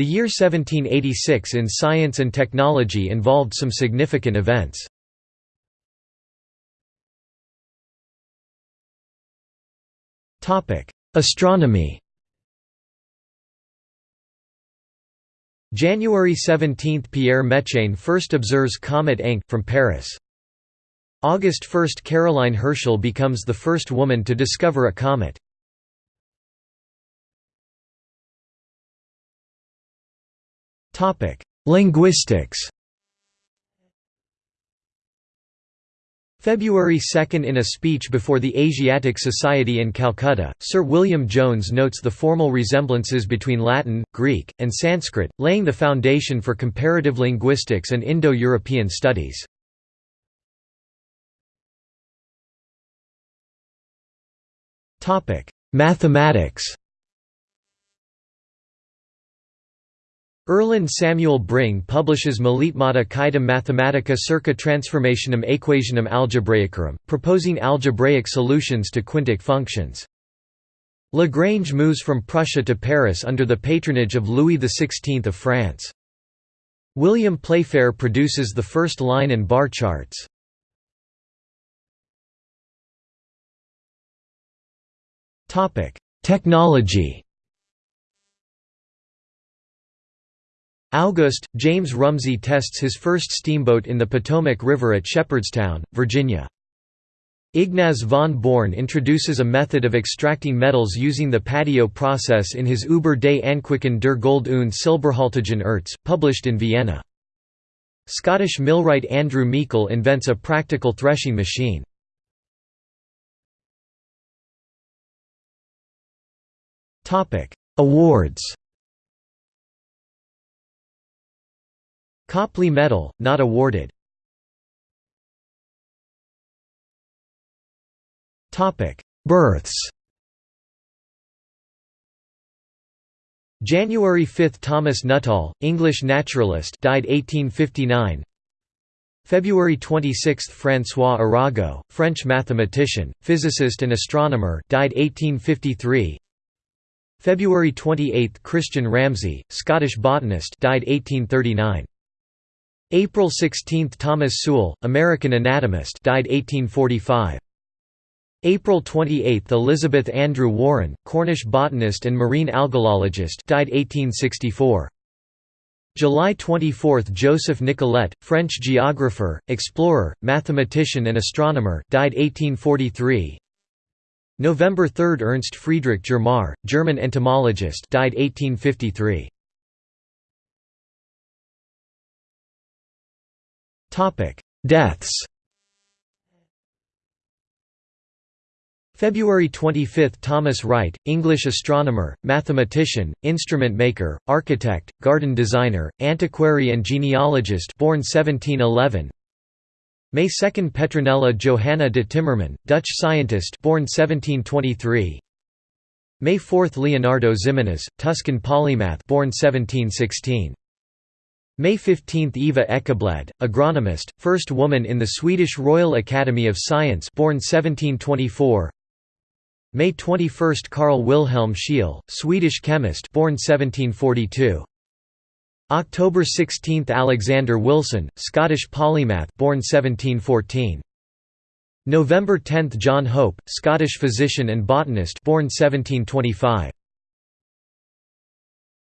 The year 1786 in science and technology involved some significant events. Astronomy January 17 – Pierre Méchain first observes comet Encke, from Paris. August 1 – Caroline Herschel becomes the first woman to discover a comet. Linguistics. February 2 In a speech before the Asiatic Society in Calcutta, Sir William Jones notes the formal resemblances between Latin, Greek, and Sanskrit, laying the foundation for comparative linguistics and Indo-European studies. Mathematics Erland Samuel Bring publishes Meletemata Quaedam Mathematica circa Transformationum Equationum Algebraicarum, proposing algebraic solutions to quintic functions. Lagrange moves from Prussia to Paris under the patronage of Louis XVI of France. William Playfair produces the first line and bar charts. Technology August, James Rumsey tests his first steamboat in the Potomac River at Shepherdstown, Virginia. Ignaz von Born introduces a method of extracting metals using the patio process in his Über des Anquicken der Gold und Silberhaltigen Erz, published in Vienna. Scottish millwright Andrew Meikle invents a practical threshing machine. Awards Copley Medal, not awarded. Births January 5 – Thomas Nuttall, English naturalist died 1859 February 26 – François Arago, French mathematician, physicist and astronomer died 1853 February 28 – Christian Ramsay, Scottish botanist died 1839 April 16 – Thomas Sewall, American anatomist died 1845. April 28 – Elizabeth Andrew Warren, Cornish botanist and marine algalologist died 1864. July 24 – Joseph Nicollet, French geographer, explorer, mathematician and astronomer died 1843. November 3 – Ernst Friedrich Germar, German entomologist died 1853. Deaths. February 25 – Thomas Wright, English astronomer, mathematician, instrument maker, architect, garden designer, antiquary and genealogist born 1711 May 2 – Petronella Johanna de Timmerman, Dutch scientist born 1723 May 4 – Leonardo Ximenes, Tuscan polymath born 1716 May 15 – Eva Ekeblad, agronomist, first woman in the Swedish Royal Academy of Science born 1724 May 21 – Carl Wilhelm Scheele, Swedish chemist born 1742 October 16 – Alexander Wilson, Scottish polymath born 1714 November 10 – John Hope, Scottish physician and botanist born 1725